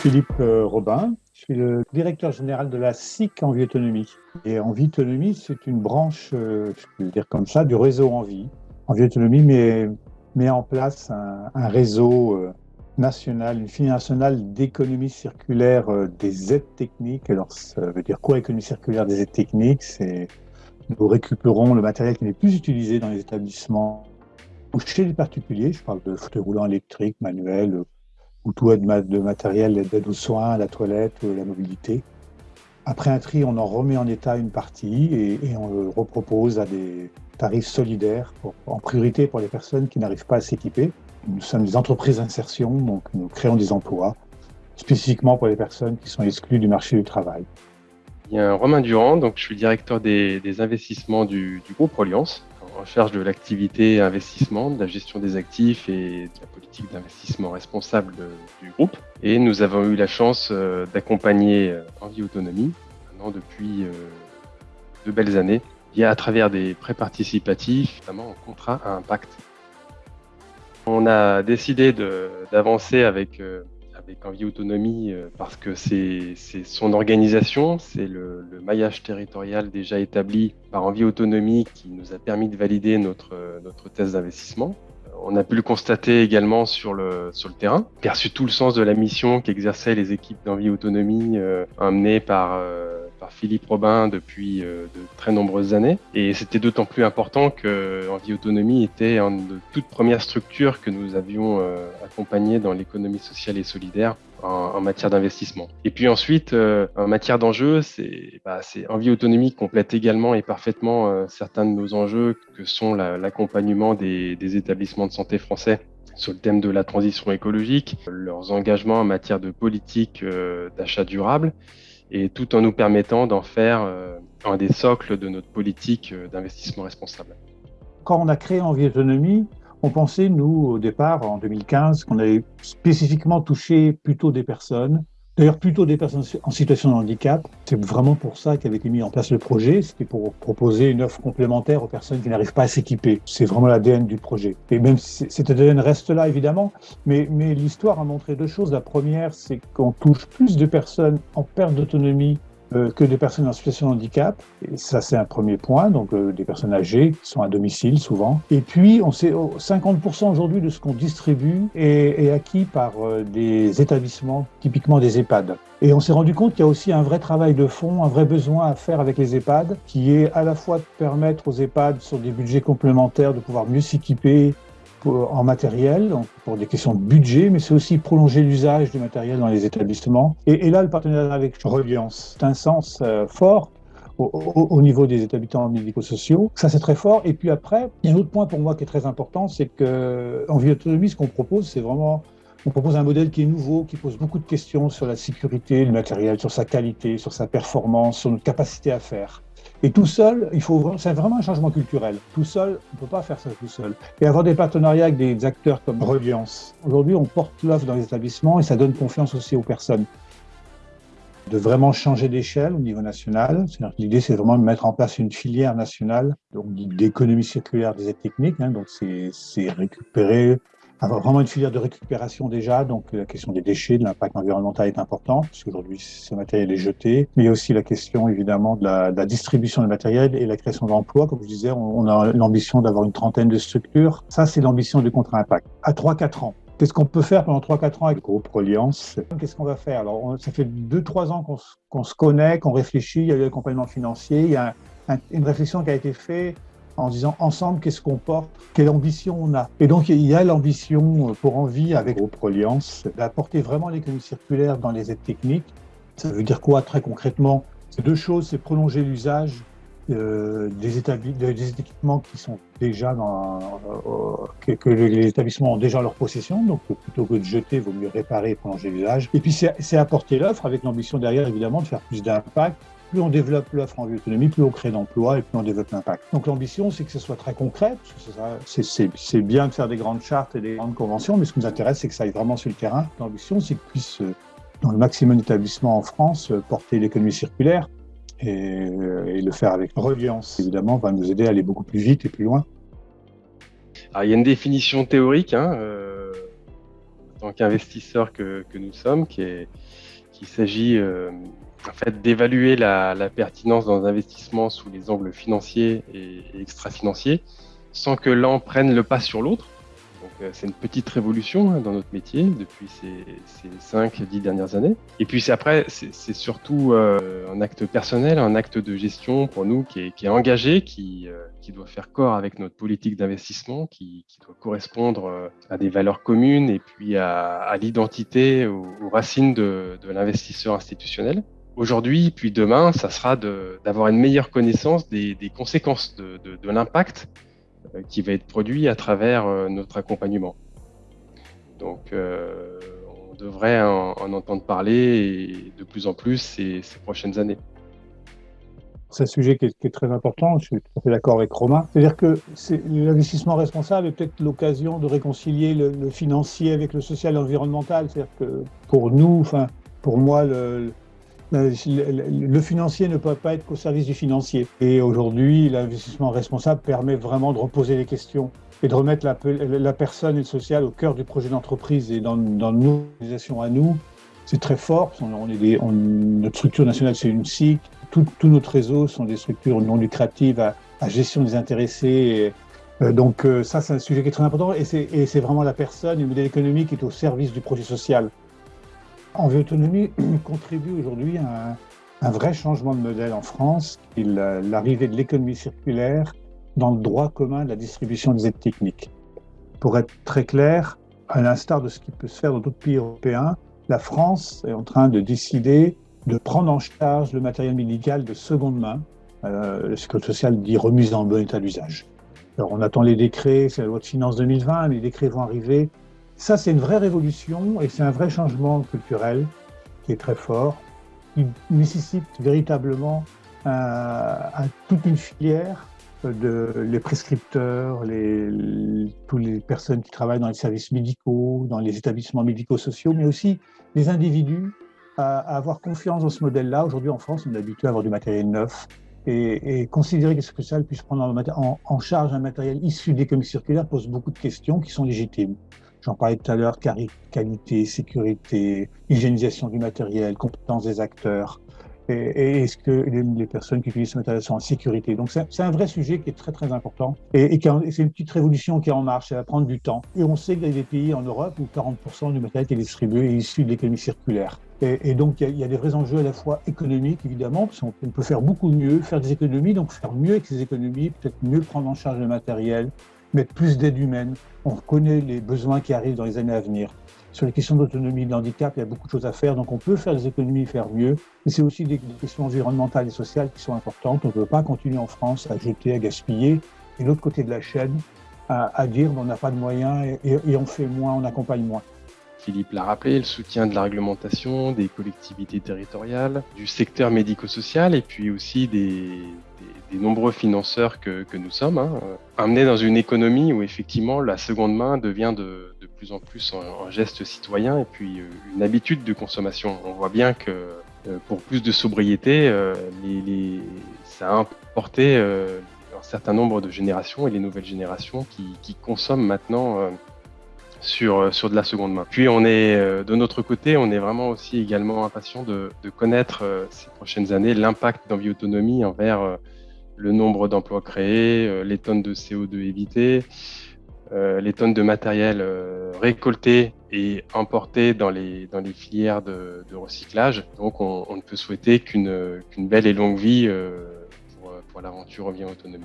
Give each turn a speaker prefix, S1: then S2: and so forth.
S1: Philippe euh, Robin. Je suis le directeur général de la SIC Envie Autonomie. Et Envie Autonomie, c'est une branche, euh, je peux dire comme ça, du réseau Envie. Envie Autonomie met, met en place un, un réseau euh, national, une filière nationale d'économie circulaire des aides techniques. Alors, ça veut dire quoi, économie circulaire des aides techniques? C'est nous récupérons le matériel qui n'est plus utilisé dans les établissements ou chez les particuliers. Je parle de fauteuils roulants électriques, manuels, ou tout de matériel d'aide aux soins, la toilette, la mobilité. Après un tri, on en remet en état une partie et, on le repropose à des tarifs solidaires, en priorité pour les personnes qui n'arrivent pas à s'équiper. Nous sommes des entreprises d'insertion, donc nous créons des emplois, spécifiquement pour les personnes qui sont exclues du marché du travail.
S2: A Romain Durand, donc je suis directeur des, investissements du, du groupe Reliance en charge de l'activité investissement, de la gestion des actifs et de la politique d'investissement responsable du groupe. Et nous avons eu la chance euh, d'accompagner euh, Envie Autonomie maintenant depuis euh, de belles années, via à travers des prêts participatifs, notamment en contrat à impact. On a décidé d'avancer avec avec Envie Autonomie euh, parce que c'est son organisation, c'est le, maillage territorial déjà établi par Envie Autonomie qui nous a permis de valider notre, notre thèse d'investissement. On a pu le constater également sur le, sur le terrain, perçu tout le sens de la mission qu'exerçaient les équipes d'Envie Autonomie euh, amenées par, euh, Philippe Robin depuis euh, de très nombreuses années. Et c'était d'autant plus important que Envie Autonomie était une de toutes premières structures que nous avions euh, accompagnées dans l'économie sociale et solidaire en, matière d'investissement. Et puis ensuite, euh, en matière d'enjeux, c'est bah, Envie Autonomie complète également et parfaitement certains de nos enjeux que sont l'accompagnement des établissements de santé français sur le thème de la transition écologique, leurs engagements en matière de politique d'achat durable et tout en nous permettant d'en faire euh, un des socles de notre politique euh, d'investissement responsable.
S1: Quand on a créé Envie Autonomie, on pensait, nous, au départ, en 2015, qu'on allait spécifiquement toucher plutôt des personnes D'ailleurs, plutôt des personnes en situation de handicap. C'est vraiment pour ça qu'avait été mis en place le projet. C'était pour proposer une offre complémentaire aux personnes qui n'arrivent pas à s'équiper. C'est vraiment l'ADN du projet. Et même si cet ADN reste là, évidemment, mais, mais l'histoire a montré deux choses. La première, c'est qu'on touche plus de personnes en perte d'autonomie euh, que des personnes en situation de handicap. Et ça, c'est un premier point, donc euh, des personnes âgées qui sont à domicile souvent. Et puis, on sait 50% aujourd'hui de ce qu'on distribue est, est, acquis par euh, des établissements, typiquement des EHPAD. Et on s'est rendu compte qu'il y a aussi un vrai travail de fond, un vrai besoin à faire avec les EHPAD, qui est à la fois de permettre aux EHPAD, sur des budgets complémentaires, de pouvoir mieux s'équiper, en matériel, pour des questions de budget, mais c'est aussi prolonger l'usage du matériel dans les établissements. Et, là, le partenariat avec Reliance, c'est un sens euh, fort au, niveau des établissements médico-sociaux. Ça, c'est très fort. Et puis après, il y a un autre point pour moi qui est très important, c'est qu'en vie autonomie, ce qu'on propose, c'est vraiment on propose un modèle qui est nouveau, qui pose beaucoup de questions sur la sécurité du matériel, sur sa qualité, sur sa performance, sur notre capacité à faire. Et tout seul, c'est vraiment un changement culturel. Tout seul, on ne peut pas faire ça tout seul. Et avoir des partenariats avec des acteurs comme Reliance. Aujourd'hui, on porte l'offre dans les établissements et ça donne confiance aussi aux personnes. De vraiment changer d'échelle au niveau national. L'idée, c'est vraiment de mettre en place une filière nationale d'économie circulaire des aides techniques. Hein, donc, c'est récupérer avoir vraiment une filière de récupération déjà, donc la question des déchets, de l'impact environnemental est important, puisqu'aujourd'hui ce matériel est jeté, mais il y a aussi la question évidemment de la, distribution du matériel et la création d'emplois. Comme je disais, on, a l'ambition d'avoir une trentaine de structures. Ça, c'est l'ambition du contrat impact. À 3-4 ans, Qu'est-ce qu'on peut faire pendant 3-4 ans avec le groupe Reliance? Qu'est-ce qu'on va faire? Alors, ça fait 2-3 ans qu'on se connaît, qu'on réfléchit, il y a eu l'accompagnement financier, il y a une réflexion qui a été faite en disant ensemble qu'est-ce qu'on porte, quelle ambition on a? Et donc il y a l'ambition pour Envie avec Groupe Reliance d'apporter vraiment l'économie circulaire dans les aides techniques. Ça veut dire quoi très concrètement? C'est deux choses, c'est prolonger l'usage euh, des, équipements qui sont déjà dans, euh, que, les établissements ont déjà en leur possession, donc plutôt que de jeter, il vaut mieux réparer et prolonger l'usage. Et puis c'est apporter l'offre avec l'ambition derrière évidemment de faire plus d'impact plus on développe l'offre en autonomie, plus on crée d'emplois et plus on développe l'impact. Donc l'ambition, c'est que ce soit très concret. C'est bien de faire des grandes chartes et des grandes conventions, mais ce qui nous intéresse, c'est que ça aille vraiment sur le terrain. L'ambition, c'est qu'on puisse, euh, dans le maximum d'établissements en France, euh, porter l'économie circulaire et, euh, et, le faire avec reliance. Évidemment, va nous aider à aller beaucoup plus vite et plus loin.
S2: Il y a une définition théorique. Hein, tant qu'investisseurs que, nous sommes, qu'il s'agit en fait, d'évaluer la, pertinence d'un investissement sous les angles financiers et, extra-financiers, sans que l'un prenne le pas sur l'autre. Euh, c'est une petite révolution hein, dans notre métier depuis ces, cinq, 5-10 dernières années. Et puis après, c'est surtout euh, un acte personnel, un acte de gestion pour nous qui est, engagé, euh, qui, doit faire corps avec notre politique d'investissement, qui, doit correspondre à des valeurs communes et puis à, l'identité, aux, racines de, l'investisseur institutionnel. Aujourd'hui, puis demain, ça sera d'avoir une meilleure connaissance des, conséquences de, l'impact euh, qui va être produit à travers euh, notre accompagnement. Donc, euh, on devrait en, entendre parler de plus en plus ces, prochaines années.
S1: C'est un sujet qui est, très important, je suis tout à fait d'accord avec Romain. C'est-à-dire que l'investissement responsable est peut-être l'occasion de réconcilier le, le, financier avec le social et l'environnemental. C'est-à-dire que pour nous, enfin, pour moi, le, le financier ne peut pas être qu'au service du financier. Et aujourd'hui, l'investissement responsable permet vraiment de reposer les questions et de remettre la, personne et le social au cœur du projet d'entreprise et dans, nos organisations à nous. C'est très fort. On est notre structure nationale, c'est une SIC. Tout, notre réseau sont des structures non lucratives à, gestion des intéressés. Euh, donc euh, ça, c'est un sujet qui est très important. Et c'est vraiment la personne, le modèle économique qui est au service du projet social. Envie contribue aujourd'hui à un, vrai changement de modèle en France, l'arrivée de l'économie circulaire dans le droit commun de la distribution des aides techniques. Pour être très clair, à l'instar de ce qui peut se faire dans d'autres pays européens, la France est en train de décider de prendre en charge le matériel médical de seconde main. Euh, le Sécurité sociale dit remise en bon état d'usage. Alors on attend les décrets, c'est la loi de finances 2020, les décrets vont arriver ça, c'est une vraie révolution et c'est un vrai changement culturel qui est très fort, qui nécessite véritablement toute une filière de les prescripteurs, les, toutes les personnes qui travaillent dans les services médicaux, dans les établissements médico-sociaux, mais aussi les individus à, avoir confiance dans ce modèle-là. Aujourd'hui, en France, on est habitué à avoir du matériel neuf et, considérer que ce que ça puisse prendre en, en charge un matériel issu des l'économie circulaire pose beaucoup de questions qui sont légitimes. J'en parlais tout à l'heure, qualité, sécurité, hygiénisation du matériel, compétence des acteurs. Et, est-ce que les, personnes qui utilisent ce matériel sont en sécurité? Donc c'est un vrai sujet qui est très très important et, c'est une petite révolution qui est en marche, ça va prendre du temps. Et on sait qu'il y a des pays en Europe où 40% du matériel qui est distribué est issu de l'économie circulaire. Et, donc il y, a, des vrais enjeux à la fois économiques évidemment, parce qu'on peut faire beaucoup mieux, faire des économies, donc faire mieux avec ces économies, peut-être mieux prendre en charge le matériel, mettre plus d'aide humaine. On connaît les besoins qui arrivent dans les années à venir. Sur les questions d'autonomie et de handicap, il y a beaucoup de choses à faire, donc on peut faire des économies et faire mieux. Mais c'est aussi des, questions environnementales et sociales qui sont importantes. On ne peut pas continuer en France à jeter, à gaspiller. Et l'autre côté de la chaîne, à, dire on n'a pas de moyens et, on fait moins, on accompagne moins.
S2: Philippe l'a rappelé, le soutien de la réglementation, des collectivités territoriales, du secteur médico-social et puis aussi des, des nombreux financeurs que, nous sommes, hein, euh, amenés dans une économie où effectivement la seconde main devient de, plus en plus un, geste citoyen et puis euh, une habitude de consommation. On voit bien que euh, pour plus de sobriété, ça a importé un certain nombre de générations et les nouvelles générations qui, consomment maintenant sur, sur de la seconde main. Puis on est de notre côté, on est vraiment aussi également impatient de connaître ces prochaines années l'impact d'envie autonomie envers le nombre d'emplois créés, euh, les tonnes de CO2 évitées, euh, les tonnes de matériel euh, récolté et importé dans les, dans les filières de, recyclage. Donc on, ne peut souhaiter qu'une belle et longue vie pour, pour l'aventure revient autonomie.